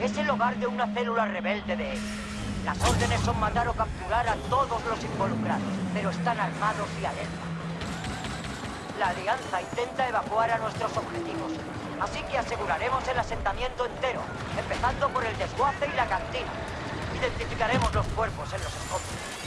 Es el hogar de una célula rebelde de él. Las órdenes son matar o capturar a todos los involucrados, pero están armados y alerta. La Alianza intenta evacuar a nuestros objetivos, así que aseguraremos el asentamiento entero, empezando por el desguace y la cantina. Identificaremos los cuerpos en los escombros.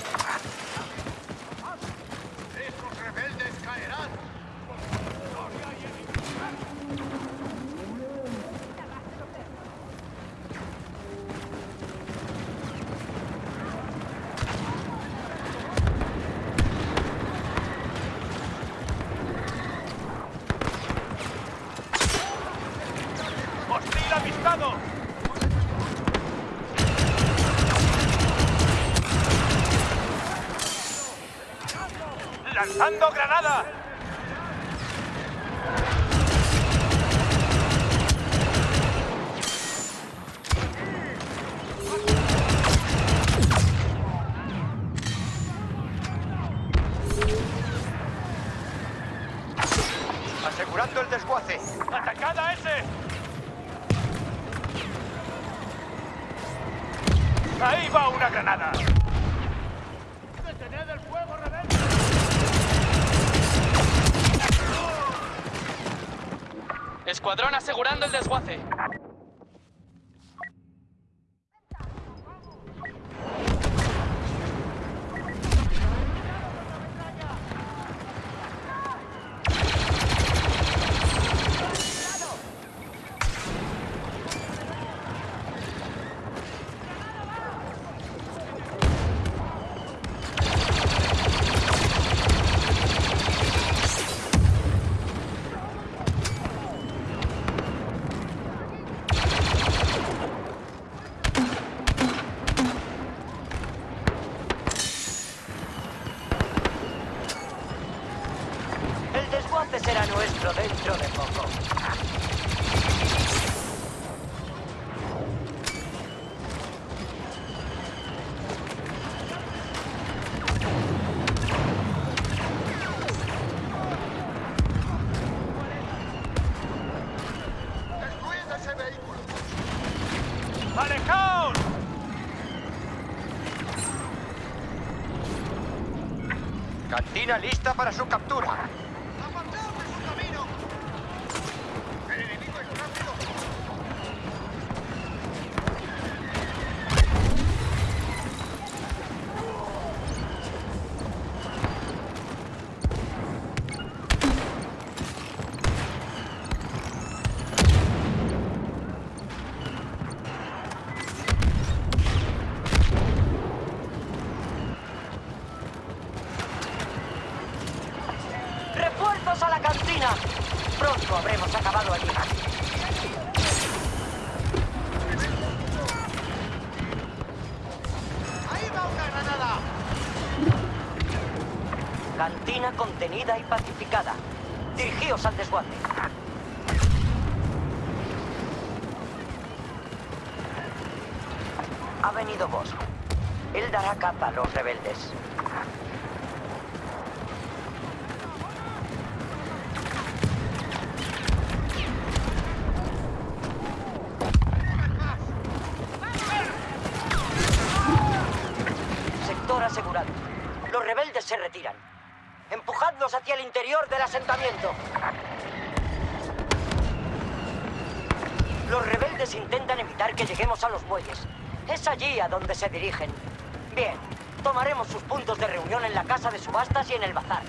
¡Lanzando granada! Asegurando el desguace. ¡Atacada ese! ¡Ahí va una granada! Escuadrón asegurando el desguace. será nuestro dentro de poco. Cantina lista para su captura. A la cantina! Pronto habremos acabado allí. ¡Ahí va una granada! Cantina contenida y pacificada. Dirigíos al desguace. Ha venido vos. Él dará capa a los rebeldes. Asegurado. Los rebeldes se retiran. Empujadlos hacia el interior del asentamiento. Los rebeldes intentan evitar que lleguemos a los muelles. Es allí a donde se dirigen. Bien, tomaremos sus puntos de reunión en la casa de subastas y en el bazar.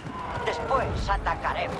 Después atacaremos.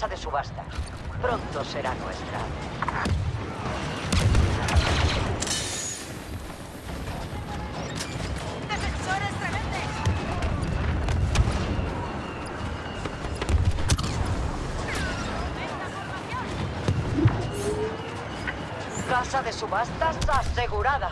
Casa de subasta. Pronto será nuestra. ¡Defensores rebeldes! Casa de subastas asegurada.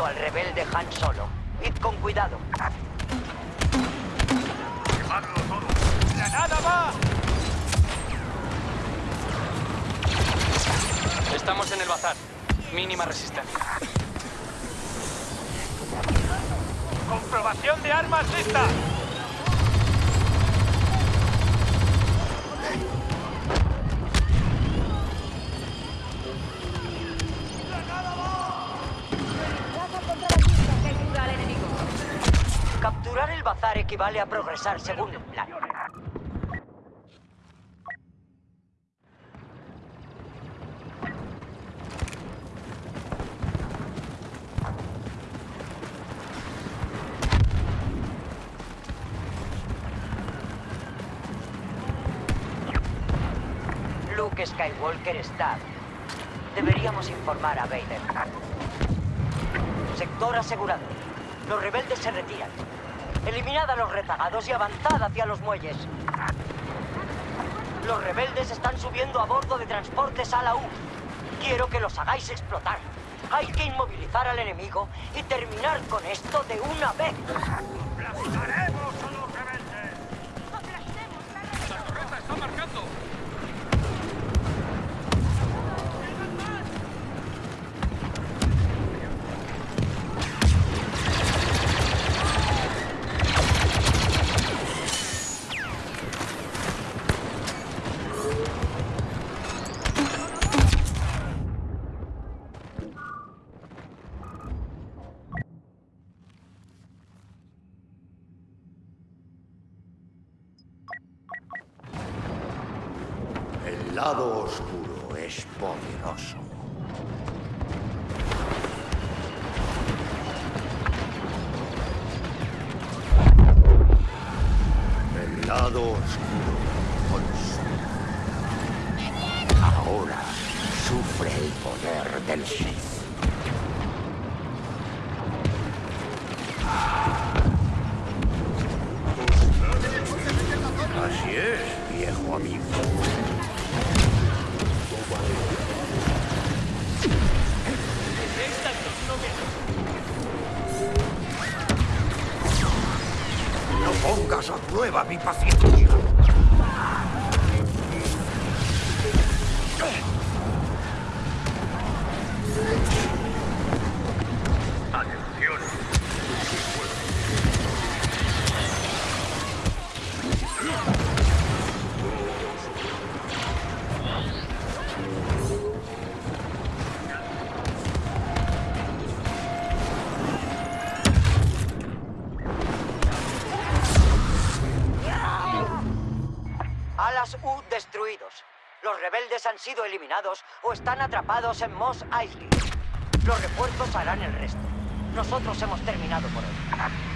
Visto al rebelde Han Solo. Id con cuidado. ¡Quemadlo todo! ¡Granada va! Estamos en el bazar. Mínima resistencia. ¡Comprobación de armas lista! Capturar el bazar equivale a progresar según el plan. Luke Skywalker está. Deberíamos informar a Vader. Sector asegurado. Los rebeldes se retiran. Eliminad a los rezagados y avanzad hacia los muelles. Los rebeldes están subiendo a bordo de transportes a la U. Quiero que los hagáis explotar. Hay que inmovilizar al enemigo y terminar con esto de una vez. Lado oscuro es poderoso. El lado oscuro consume. Ahora sufre el poder del Sith. Mi paciencia. U destruidos. Los rebeldes han sido eliminados o están atrapados en Moss Eisley. Los refuerzos harán el resto. Nosotros hemos terminado por hoy.